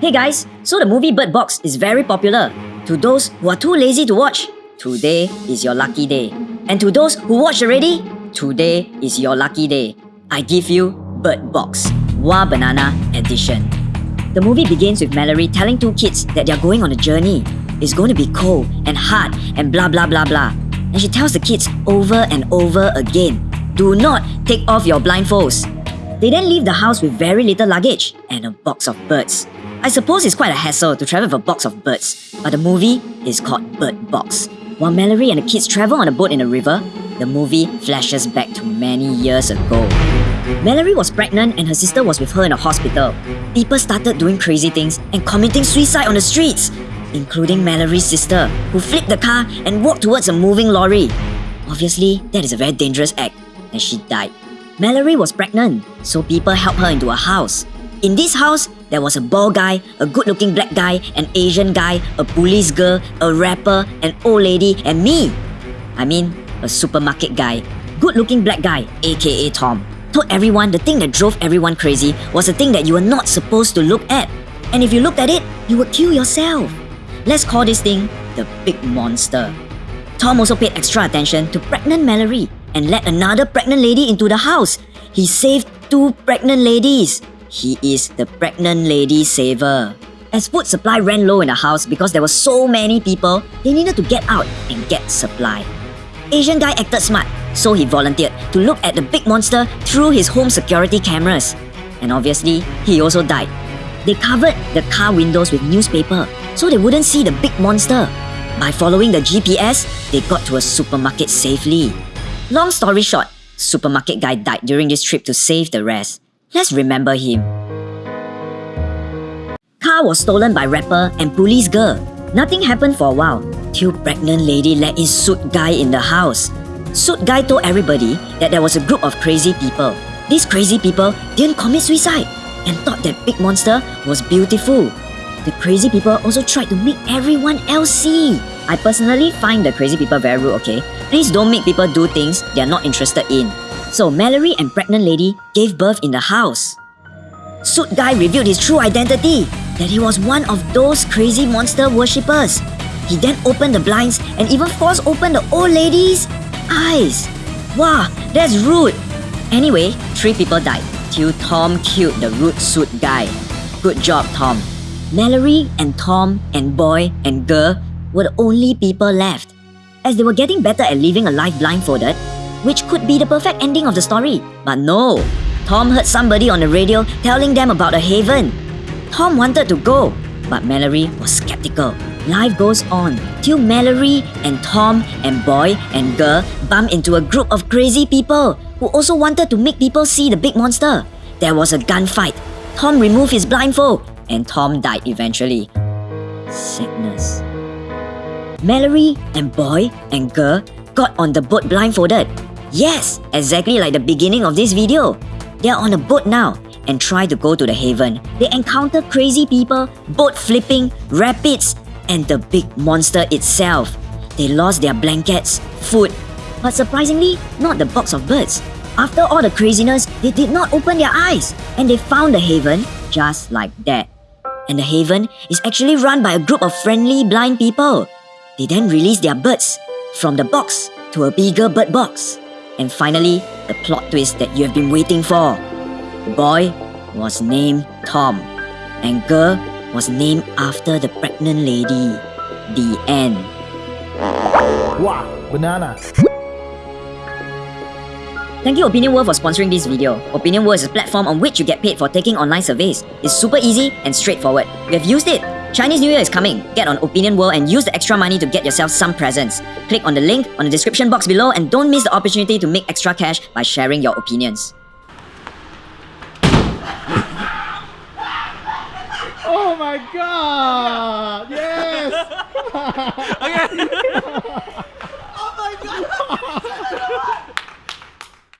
Hey guys, so the movie Bird Box is very popular. To those who are too lazy to watch, today is your lucky day. And to those who watched already, today is your lucky day. I give you Bird Box, Wah Banana Edition. The movie begins with Mallory telling two kids that they're going on a journey. It's going to be cold and hard and blah blah blah blah. And she tells the kids over and over again do not take off your blindfolds. They then leave the house with very little luggage and a box of birds. I suppose it's quite a hassle to travel with a box of birds, but the movie is called Bird Box. While Mallory and the kids travel on a boat in a river, the movie flashes back to many years ago. Mallory was pregnant and her sister was with her in a hospital. People started doing crazy things and committing suicide on the streets, including Mallory's sister, who flipped the car and walked towards a moving lorry. Obviously, that is a very dangerous act, and she died. Mallory was pregnant, so people helped her into a house. In this house, there was a bald guy, a good looking black guy, an Asian guy, a police girl, a rapper, an old lady, and me. I mean, a supermarket guy. Good looking black guy, aka Tom. Told everyone the thing that drove everyone crazy was a thing that you were not supposed to look at. And if you looked at it, you would kill yourself. Let's call this thing the Big Monster. Tom also paid extra attention to pregnant Mallory and let another pregnant lady into the house. He saved two pregnant ladies. He is the pregnant lady saver. As food supply ran low in the house because there were so many people, they needed to get out and get supply. Asian guy acted smart, so he volunteered to look at the big monster through his home security cameras. And obviously, he also died. They covered the car windows with newspaper so they wouldn't see the big monster. By following the GPS, they got to a supermarket safely. Long story short, supermarket guy died during this trip to save the rest. Let's remember him. Car was stolen by rapper and police girl. Nothing happened for a while till pregnant lady let in suit guy in the house. Suit guy told everybody that there was a group of crazy people. These crazy people didn't commit suicide and thought that big monster was beautiful. The crazy people also tried to make everyone else see. I personally find the crazy people very rude, okay? Please don't make people do things they are not interested in. So Mallory and pregnant lady gave birth in the house. Suit guy revealed his true identity, that he was one of those crazy monster worshippers. He then opened the blinds and even forced open the old lady's eyes. Wow, that's rude. Anyway, three people died till Tom killed the rude suit guy. Good job, Tom. Mallory and Tom and boy and girl were the only people left. As they were getting better at living a life blindfolded, which could be the perfect ending of the story. But no, Tom heard somebody on the radio telling them about a haven. Tom wanted to go, but Mallory was skeptical. Life goes on till Mallory and Tom and boy and girl bump into a group of crazy people who also wanted to make people see the big monster. There was a gunfight. Tom removed his blindfold and Tom died eventually. Sadness. Mallory and boy and girl got on the boat blindfolded. Yes, exactly like the beginning of this video. They are on a boat now and try to go to the haven. They encounter crazy people, boat flipping, rapids, and the big monster itself. They lost their blankets, food, but surprisingly, not the box of birds. After all the craziness, they did not open their eyes and they found the haven just like that. And the haven is actually run by a group of friendly blind people. They then release their birds from the box to a bigger bird box. And finally, the plot twist that you have been waiting for. Boy was named Tom, and girl was named after the pregnant lady. The end. Wow, banana. Thank you Opinion World for sponsoring this video. Opinion World is a platform on which you get paid for taking online surveys. It's super easy and straightforward. We have used it. Chinese New Year is coming. Get on Opinion World and use the extra money to get yourself some presents. Click on the link on the description box below and don't miss the opportunity to make extra cash by sharing your opinions. Oh my god! Yes! Okay.